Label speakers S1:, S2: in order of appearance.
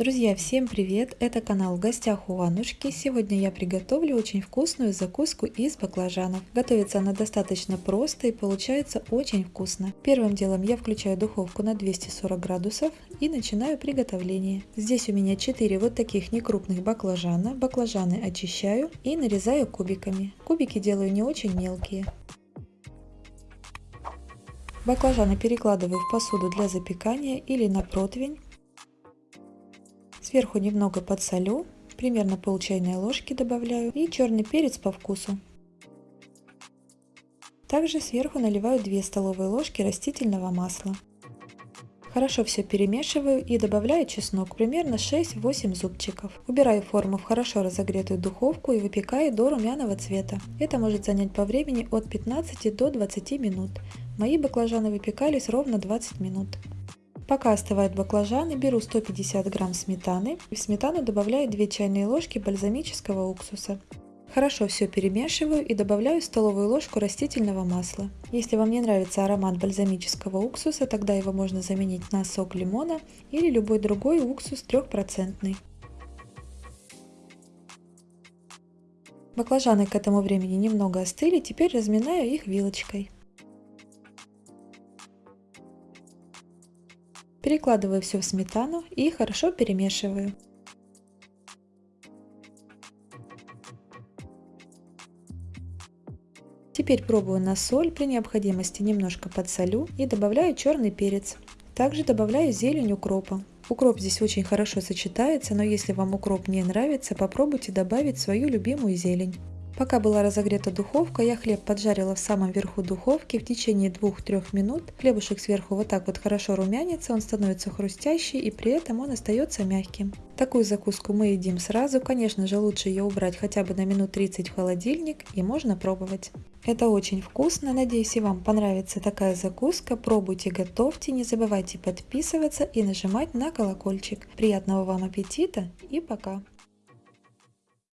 S1: Друзья, всем привет! Это канал в гостях у Анушки. Сегодня я приготовлю очень вкусную закуску из баклажанов. Готовится она достаточно просто и получается очень вкусно. Первым делом я включаю духовку на 240 градусов и начинаю приготовление. Здесь у меня 4 вот таких некрупных баклажана. Баклажаны очищаю и нарезаю кубиками. Кубики делаю не очень мелкие. Баклажаны перекладываю в посуду для запекания или на противень. Сверху немного подсолю, примерно пол чайной ложки добавляю и черный перец по вкусу. Также сверху наливаю 2 столовые ложки растительного масла. Хорошо все перемешиваю и добавляю чеснок, примерно 6-8 зубчиков. Убираю форму в хорошо разогретую духовку и выпекаю до румяного цвета. Это может занять по времени от 15 до 20 минут. Мои баклажаны выпекались ровно 20 минут. Пока остывают баклажаны, беру 150 грамм сметаны в сметану добавляю 2 чайные ложки бальзамического уксуса. Хорошо все перемешиваю и добавляю столовую ложку растительного масла. Если вам не нравится аромат бальзамического уксуса, тогда его можно заменить на сок лимона или любой другой уксус 3%. Баклажаны к этому времени немного остыли, теперь разминаю их вилочкой. Перекладываю все в сметану и хорошо перемешиваю. Теперь пробую на соль, при необходимости немножко подсолю и добавляю черный перец. Также добавляю зелень укропа. Укроп здесь очень хорошо сочетается, но если вам укроп не нравится, попробуйте добавить свою любимую зелень. Пока была разогрета духовка, я хлеб поджарила в самом верху духовки в течение 2-3 минут. Хлебушек сверху вот так вот хорошо румянится, он становится хрустящий и при этом он остается мягким. Такую закуску мы едим сразу, конечно же лучше ее убрать хотя бы на минут 30 в холодильник и можно пробовать. Это очень вкусно, надеюсь и вам понравится такая закуска, пробуйте, готовьте, не забывайте подписываться и нажимать на колокольчик. Приятного вам аппетита и пока!